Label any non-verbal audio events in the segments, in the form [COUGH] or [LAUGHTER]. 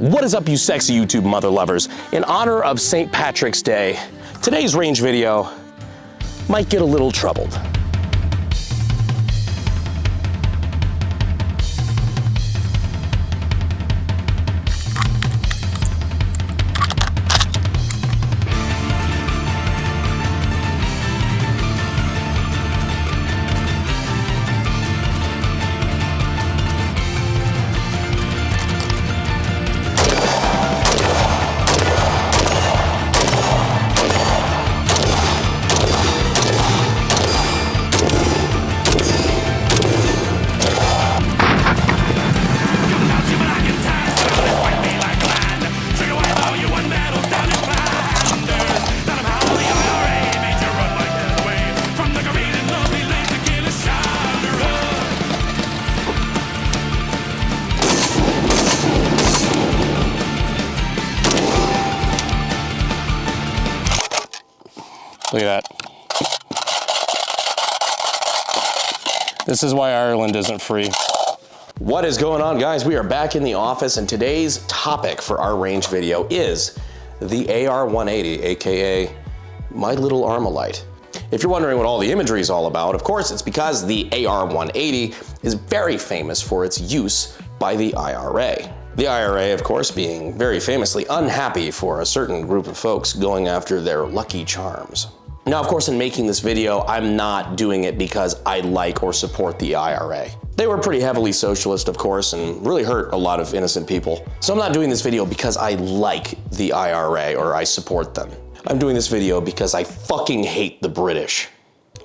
What is up, you sexy YouTube mother lovers? In honor of St. Patrick's Day, today's range video might get a little troubled. This is why Ireland isn't free. What is going on guys? We are back in the office and today's topic for our range video is the AR-180, AKA my little Armalite. If you're wondering what all the imagery is all about, of course it's because the AR-180 is very famous for its use by the IRA. The IRA, of course, being very famously unhappy for a certain group of folks going after their lucky charms. Now, of course, in making this video, I'm not doing it because I like or support the IRA. They were pretty heavily socialist, of course, and really hurt a lot of innocent people. So I'm not doing this video because I like the IRA or I support them. I'm doing this video because I fucking hate the British.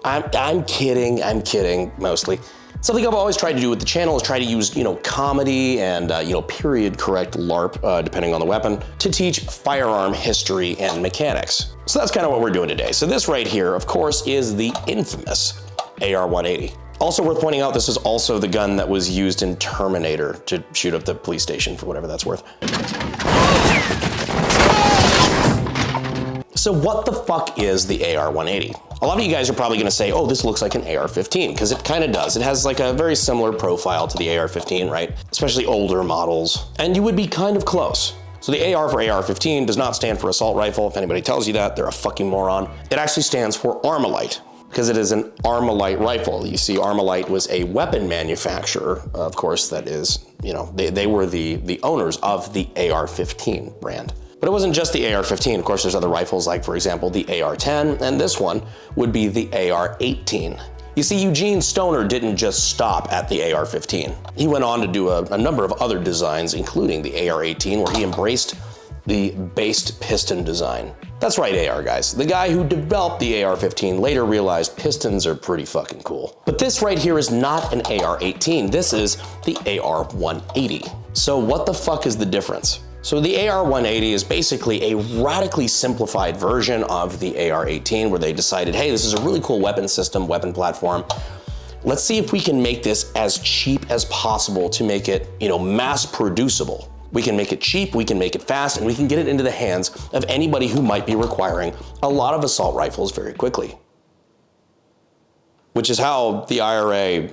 I'm, I'm kidding, I'm kidding, mostly. Something I've always tried to do with the channel is try to use, you know, comedy and, uh, you know, period correct LARP, uh, depending on the weapon, to teach firearm history and mechanics. So that's kind of what we're doing today. So this right here, of course, is the infamous AR-180. Also worth pointing out, this is also the gun that was used in Terminator to shoot up the police station for whatever that's worth. So what the fuck is the AR-180? A lot of you guys are probably gonna say, oh, this looks like an AR-15, because it kind of does. It has like a very similar profile to the AR-15, right? Especially older models. And you would be kind of close. So the AR for AR-15 does not stand for assault rifle. If anybody tells you that, they're a fucking moron. It actually stands for Armalite because it is an Armalite rifle. You see, Armalite was a weapon manufacturer, of course, that is, you know, they, they were the, the owners of the AR-15 brand. But it wasn't just the AR-15. Of course, there's other rifles like, for example, the AR-10, and this one would be the AR-18. You see, Eugene Stoner didn't just stop at the AR-15. He went on to do a, a number of other designs, including the AR-18, where he embraced the based piston design. That's right, AR guys. The guy who developed the AR-15 later realized pistons are pretty fucking cool. But this right here is not an AR-18. This is the AR-180. So what the fuck is the difference? So the AR-180 is basically a radically simplified version of the AR-18 where they decided, hey, this is a really cool weapon system, weapon platform. Let's see if we can make this as cheap as possible to make it, you know, mass producible. We can make it cheap, we can make it fast, and we can get it into the hands of anybody who might be requiring a lot of assault rifles very quickly. Which is how the IRA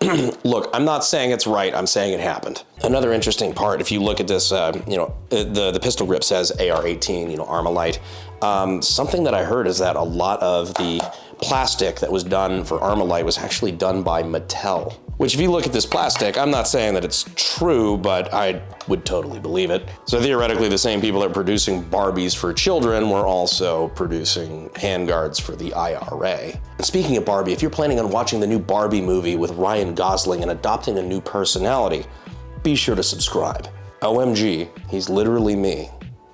[CLEARS THROAT] look, I'm not saying it's right, I'm saying it happened. Another interesting part, if you look at this, uh, you know, uh, the, the pistol grip says AR-18, you know, Armalite. Um, something that I heard is that a lot of the plastic that was done for Armalite was actually done by Mattel. Which if you look at this plastic, I'm not saying that it's true, but I would totally believe it. So theoretically, the same people that are producing Barbies for children were also producing handguards for the IRA. And speaking of Barbie, if you're planning on watching the new Barbie movie with Ryan Gosling and adopting a new personality, be sure to subscribe. OMG, he's literally me.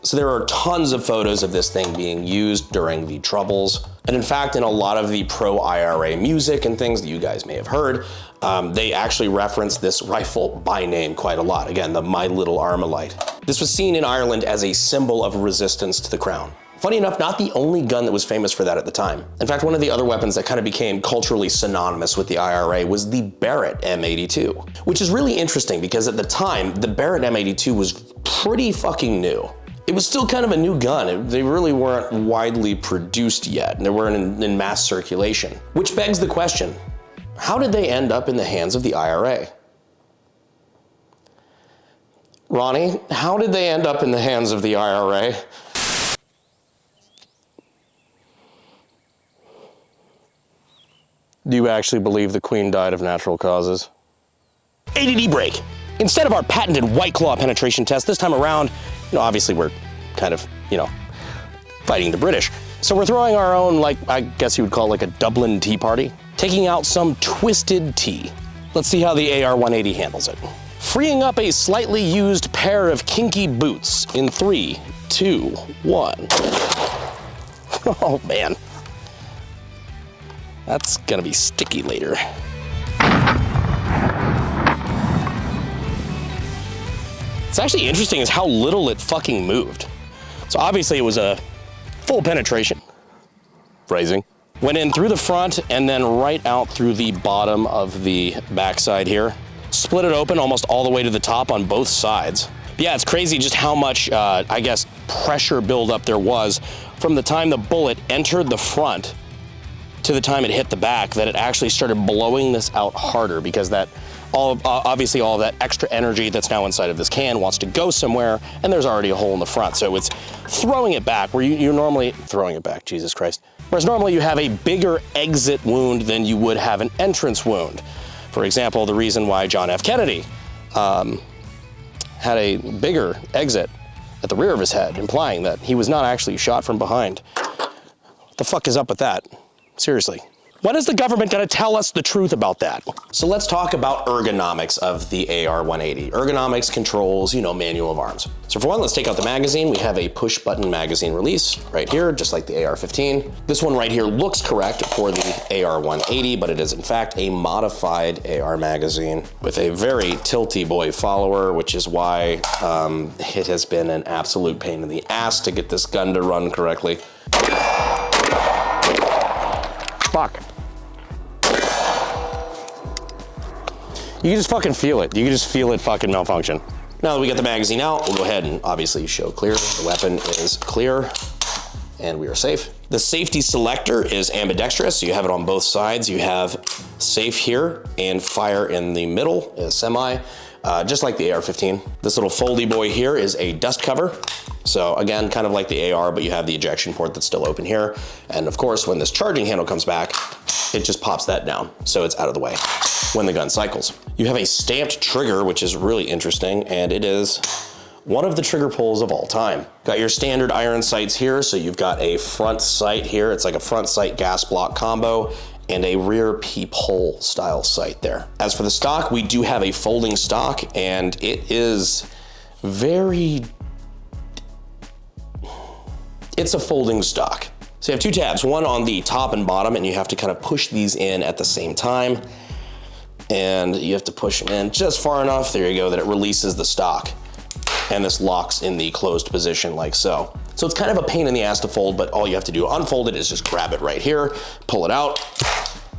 So there are tons of photos of this thing being used during the Troubles. And in fact, in a lot of the pro-IRA music and things that you guys may have heard, um, they actually reference this rifle by name quite a lot. Again, the My Little Armalite. This was seen in Ireland as a symbol of resistance to the crown. Funny enough, not the only gun that was famous for that at the time. In fact, one of the other weapons that kind of became culturally synonymous with the IRA was the Barrett M82, which is really interesting because at the time, the Barrett M82 was pretty fucking new. It was still kind of a new gun. It, they really weren't widely produced yet, and they weren't in, in mass circulation. Which begs the question, how did they end up in the hands of the IRA? Ronnie, how did they end up in the hands of the IRA? Do you actually believe the Queen died of natural causes? ADD break. Instead of our patented White Claw penetration test this time around, you know, obviously we're kind of, you know, fighting the British. So we're throwing our own, like, I guess you would call it like a Dublin tea party, taking out some twisted tea. Let's see how the AR-180 handles it. Freeing up a slightly used pair of kinky boots in three, two, one. [LAUGHS] Oh man. That's gonna be sticky later. It's actually interesting is how little it fucking moved. So obviously it was a full penetration. Phrasing. Went in through the front and then right out through the bottom of the backside here. Split it open almost all the way to the top on both sides. Yeah, it's crazy just how much, uh, I guess, pressure buildup there was from the time the bullet entered the front to the time it hit the back that it actually started blowing this out harder because that all uh, obviously all of that extra energy that's now inside of this can wants to go somewhere and there's already a hole in the front. So it's throwing it back where you, you normally, throwing it back, Jesus Christ. Whereas normally you have a bigger exit wound than you would have an entrance wound. For example, the reason why John F. Kennedy um, had a bigger exit at the rear of his head, implying that he was not actually shot from behind. What the fuck is up with that? Seriously. When is the government gonna tell us the truth about that? So let's talk about ergonomics of the AR-180. Ergonomics controls, you know, manual of arms. So for one, let's take out the magazine. We have a push button magazine release right here, just like the AR-15. This one right here looks correct for the AR-180, but it is in fact a modified AR magazine with a very tilty boy follower, which is why um, it has been an absolute pain in the ass to get this gun to run correctly. Fuck. You can just fucking feel it. You can just feel it fucking malfunction. Now that we got the magazine out, we'll go ahead and obviously show clear. The weapon is clear and we are safe. The safety selector is ambidextrous, so you have it on both sides. You have safe here and fire in the middle, semi, uh, just like the AR-15. This little foldy boy here is a dust cover. So again, kind of like the AR, but you have the ejection port that's still open here. And of course, when this charging handle comes back, it just pops that down. So it's out of the way when the gun cycles. You have a stamped trigger, which is really interesting, and it is one of the trigger pulls of all time. Got your standard iron sights here, so you've got a front sight here. It's like a front sight gas block combo and a rear peephole style sight there. As for the stock, we do have a folding stock and it is very it's a folding stock. So you have two tabs, one on the top and bottom, and you have to kind of push these in at the same time. And you have to push them in just far enough, there you go, that it releases the stock. And this locks in the closed position like so. So it's kind of a pain in the ass to fold, but all you have to do unfold it is just grab it right here, pull it out,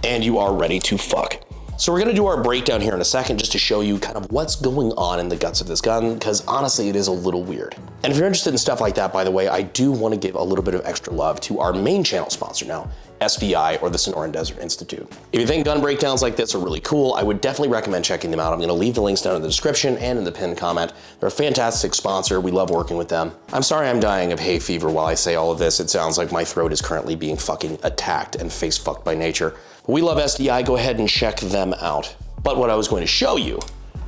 and you are ready to fuck. So we're gonna do our breakdown here in a second just to show you kind of what's going on in the guts of this gun, because honestly, it is a little weird. And if you're interested in stuff like that, by the way, I do wanna give a little bit of extra love to our main channel sponsor now, SDI or the Sonoran Desert Institute. If you think gun breakdowns like this are really cool, I would definitely recommend checking them out. I'm gonna leave the links down in the description and in the pinned comment. They're a fantastic sponsor. We love working with them. I'm sorry I'm dying of hay fever while I say all of this. It sounds like my throat is currently being fucking attacked and face fucked by nature. We love SDI, go ahead and check them out. But what I was going to show you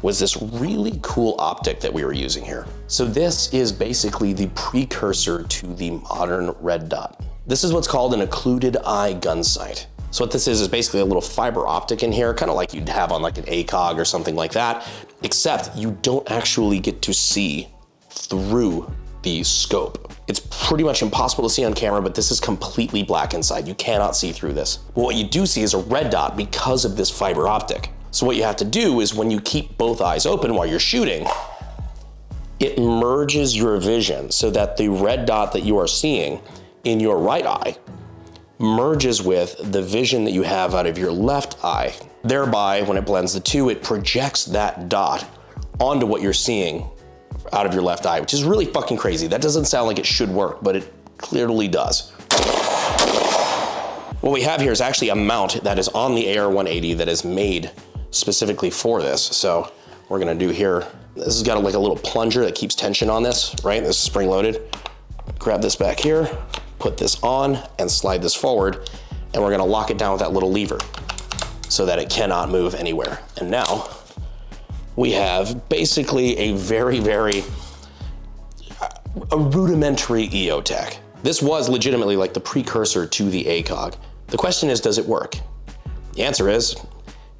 was this really cool optic that we were using here. So this is basically the precursor to the modern red dot. This is what's called an occluded eye gun sight. So what this is, is basically a little fiber optic in here, kind of like you'd have on like an ACOG or something like that, except you don't actually get to see through the scope. It's pretty much impossible to see on camera, but this is completely black inside. You cannot see through this. But what you do see is a red dot because of this fiber optic. So what you have to do is when you keep both eyes open while you're shooting, it merges your vision so that the red dot that you are seeing in your right eye merges with the vision that you have out of your left eye. Thereby, when it blends the two, it projects that dot onto what you're seeing out of your left eye, which is really fucking crazy. That doesn't sound like it should work, but it clearly does. What we have here is actually a mount that is on the AR-180 that is made specifically for this. So we're gonna do here, this has got like a little plunger that keeps tension on this, right? This is spring loaded. Grab this back here, put this on and slide this forward, and we're gonna lock it down with that little lever so that it cannot move anywhere. And now we have basically a very, very a rudimentary EOTech. This was legitimately like the precursor to the ACOG. The question is, does it work? The answer is,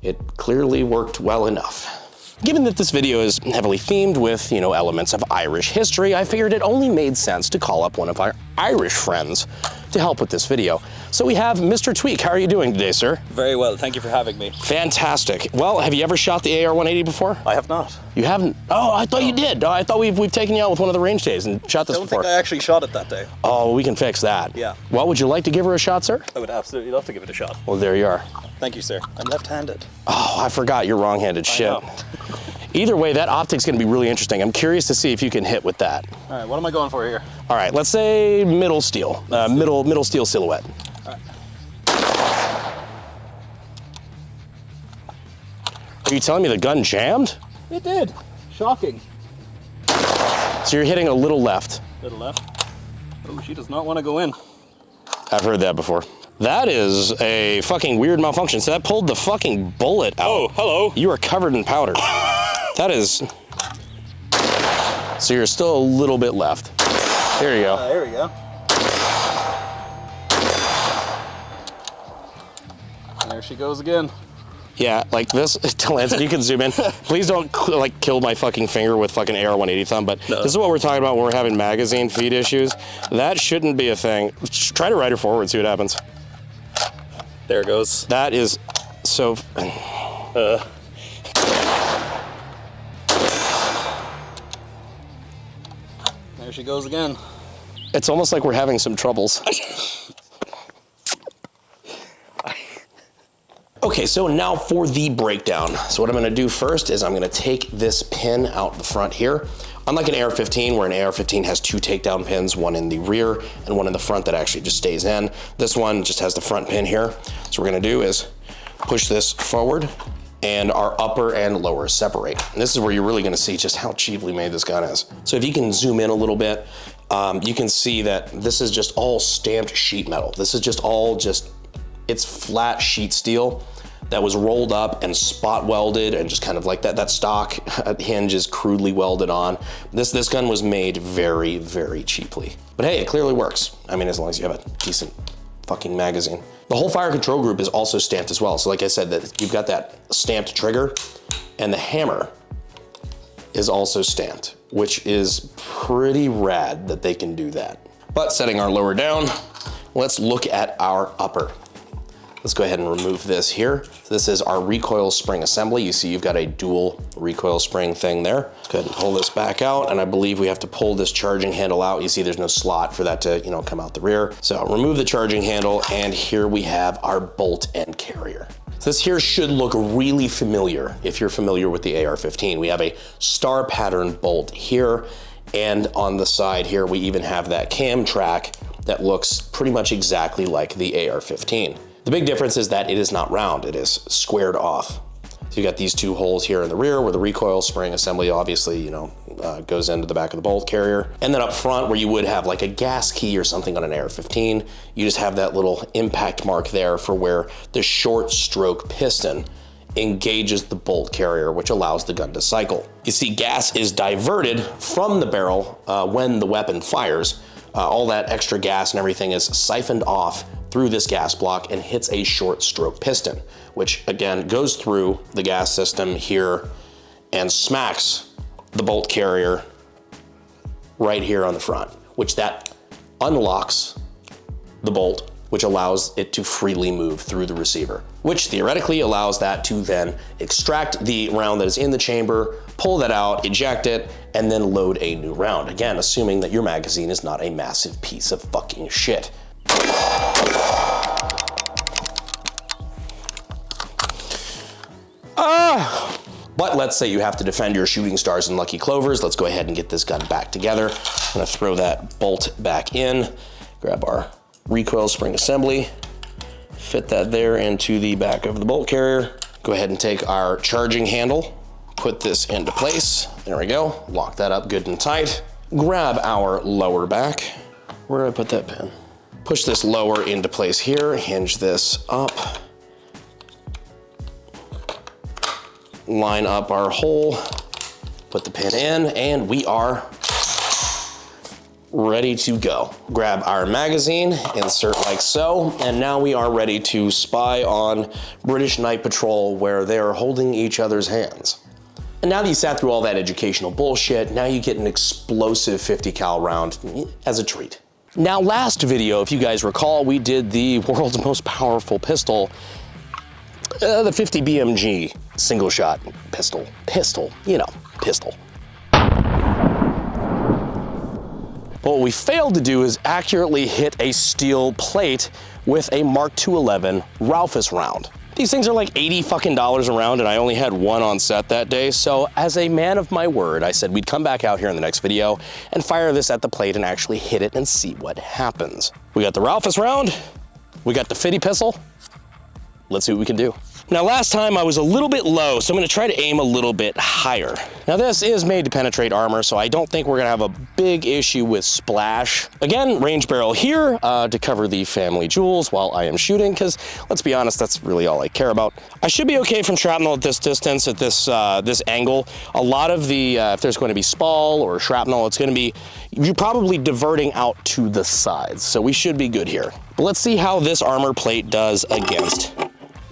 it clearly worked well enough. Given that this video is heavily themed with, you know, elements of Irish history, I figured it only made sense to call up one of our Irish friends to help with this video. So we have Mr. Tweak. How are you doing today, sir? Very well, thank you for having me. Fantastic. Well, have you ever shot the AR-180 before? I have not. You haven't? Oh, I thought you did. Oh, I thought we've, we've taken you out with one of the range days and shot this I don't before. think I actually shot it that day. Oh, we can fix that. Yeah. Well, would you like to give her a shot, sir? I would absolutely love to give it a shot. Well, there you are. Thank you, sir. I'm left-handed. Oh, I forgot you're wrong-handed. Shit. [LAUGHS] Either way, that optic's gonna be really interesting. I'm curious to see if you can hit with that. All right, what am I going for here? All right, let's say middle steel, uh, middle middle steel silhouette. Alright. Are you telling me the gun jammed? It did. Shocking. So you're hitting a little left. Little left. Oh, she does not want to go in. I've heard that before. That is a fucking weird malfunction. So that pulled the fucking bullet out. Oh, hello. You are covered in powder. [LAUGHS] that is. So you're still a little bit left. There you go. Uh, there we go. There she goes again. Yeah, like this. [LAUGHS] Lance, you can zoom in. Please don't like kill my fucking finger with fucking AR-180 thumb. But this is what we're talking about when we're having magazine feed issues. That shouldn't be a thing. Just try to ride her forward, see what happens. There it goes. That is so. Uh, there she goes again. It's almost like we're having some troubles. Okay, so now for the breakdown. So what I'm gonna do first is I'm gonna take this pin out the front here. Unlike an AR-15, where an AR-15 has two takedown pins, one in the rear and one in the front that actually just stays in. This one just has the front pin here. So what we're gonna do is push this forward and our upper and lower separate. And this is where you're really gonna see just how cheaply made this gun is. So if you can zoom in a little bit, um, you can see that this is just all stamped sheet metal. This is just all just it's flat sheet steel that was rolled up and spot welded and just kind of like that that stock [LAUGHS] hinge is crudely welded on. This this gun was made very very cheaply. But hey, it clearly works. I mean as long as you have a decent fucking magazine. The whole fire control group is also stamped as well. So like I said that you've got that stamped trigger and the hammer is also stamped, which is pretty rad that they can do that. But setting our lower down, let's look at our upper. Let's go ahead and remove this here. This is our recoil spring assembly. You see you've got a dual recoil spring thing there. Let's go ahead and pull this back out. And I believe we have to pull this charging handle out. You see there's no slot for that to you know come out the rear. So remove the charging handle and here we have our bolt end carrier. So this here should look really familiar if you're familiar with the AR-15. We have a star pattern bolt here and on the side here we even have that cam track that looks pretty much exactly like the AR-15. The big difference is that it is not round, it is squared off. So you got these two holes here in the rear where the recoil spring assembly obviously, you know, uh, goes into the back of the bolt carrier. And then up front where you would have like a gas key or something on an AR-15, you just have that little impact mark there for where the short stroke piston engages the bolt carrier, which allows the gun to cycle. You see gas is diverted from the barrel uh, when the weapon fires. Uh, all that extra gas and everything is siphoned off through this gas block and hits a short stroke piston, which again goes through the gas system here and smacks the bolt carrier right here on the front, which that unlocks the bolt, which allows it to freely move through the receiver, which theoretically allows that to then extract the round that is in the chamber, pull that out, eject it, and then load a new round. Again, assuming that your magazine is not a massive piece of fucking shit. But let's say you have to defend your shooting stars and lucky clovers. Let's go ahead and get this gun back together. I'm gonna throw that bolt back in, grab our recoil spring assembly, fit that there into the back of the bolt carrier. Go ahead and take our charging handle, put this into place. There we go. Lock that up good and tight. Grab our lower back. Where did I put that pin? Push this lower into place here, hinge this up. Line up our hole, put the pin in, and we are ready to go. Grab our magazine, insert like so, and now we are ready to spy on British Night Patrol where they are holding each other's hands. And now that you sat through all that educational bullshit, now you get an explosive 50 cal round as a treat. Now last video, if you guys recall, we did the world's [LAUGHS] most powerful pistol, uh, the 50 BMG single shot pistol. Pistol, you know, pistol. But what we failed to do is accurately hit a steel plate with a Mark 211 Raufoss round. These things are like 80 fucking dollars a round and I only had one on set that day. So as a man of my word, I said we'd come back out here in the next video and fire this at the plate and actually hit it and see what happens. We got the Raufoss round, we got the Fitty pistol. Let's see what we can do. Now last time I was a little bit low, so I'm gonna try to aim a little bit higher. Now this is made to penetrate armor, so I don't think we're gonna have a big issue with splash. Again, range barrel here uh, to cover the family jewels while I am shooting, because let's be honest, that's really all I care about. I should be okay from shrapnel at this distance, at this, uh, this angle. A lot of the, uh, if there's going to be spall or shrapnel, it's gonna be, you're probably diverting out to the sides, so we should be good here. But let's see how this armor plate does against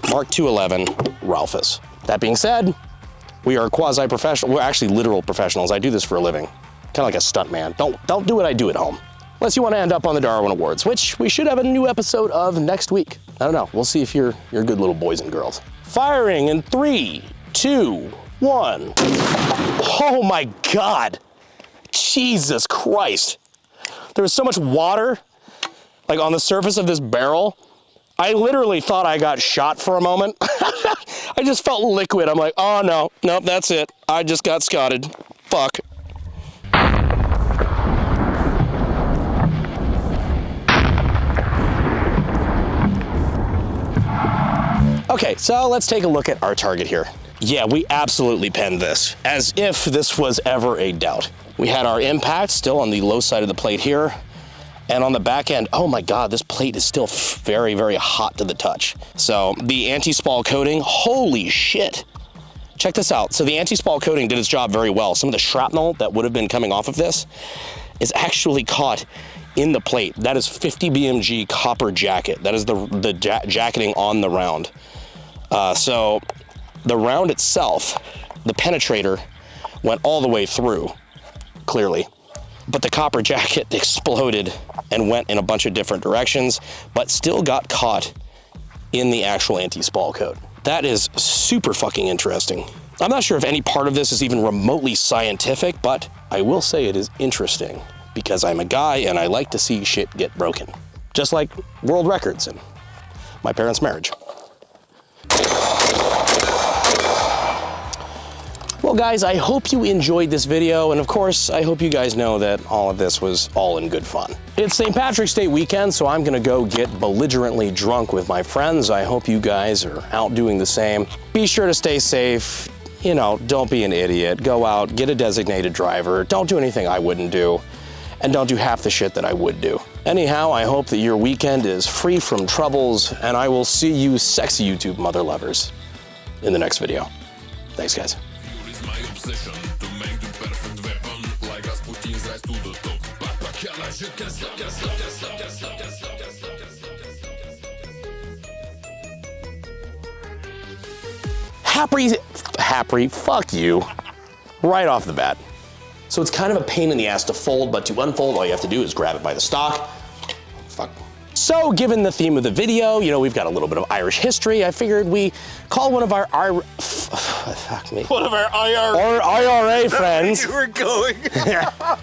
Mark 211 Raufoss. That being said, we are quasi-professional, we're actually literal professionals. I do this for a living, kind of like a stunt man. Don't, don't do what I do at home. Unless you want to end up on the Darwin Awards, which we should have a new episode of next week. I don't know, we'll see if you're, you're good little boys and girls. Firing in three, two, one. Oh my God. Jesus Christ. There was so much water like on the surface of this barrel I literally thought I got shot for a moment. [LAUGHS] I just felt liquid. I'm like, oh no, nope, that's it. I just got scotted. Fuck. Okay, so let's take a look at our target here. Yeah, we absolutely penned this, as if this was ever a doubt. We had our impact still on the low side of the plate here. And on the back end, oh my God, this plate is still very, very hot to the touch. So the anti-spall coating, holy shit. Check this out. So the anti-spall coating did its job very well. Some of the shrapnel that would have been coming off of this is actually caught in the plate. That is 50 BMG copper jacket. That is the, the ja jacketing on the round. Uh, so the round itself, the penetrator, went all the way through, clearly but the copper [LAUGHS] jacket exploded and went in a bunch of different directions, but still got caught in the actual anti-spall coat. That is super fucking interesting. I'm not sure if any part of this is even remotely scientific, but I will say it is interesting because I'm a guy and I like to see shit get broken. Just like world records and my parents' marriage. Well guys, I hope you enjoyed this video, and of course, I hope you guys know that all of this was all in good fun. It's St. Patrick's Day weekend, so I'm gonna go get belligerently drunk with my friends. I hope you guys are out doing the same. Be sure to stay safe. You know, don't be an idiot. Go out, get a designated driver. Don't do anything I wouldn't do, and don't do half the shit that I would do. Anyhow, I hope that your weekend is free from troubles, and I will see you sexy YouTube mother lovers in the next video. Thanks, guys. Obsession to make the perfect weapon like Rasputin rise to the top. But you can stop, can stop, can stop, can stop, can stop, can stop, can stop. Happy, happy, fuck you, right off the bat. So it's kind of a pain in the ass to fold, but to unfold, all you have to do is grab it by the stock. Fuck. So given the theme of the video, you know, we've got a little bit of Irish history, I figured we call one of our, our fuck me. One of our IR Our IRA friends. you were going. [LAUGHS] [LAUGHS]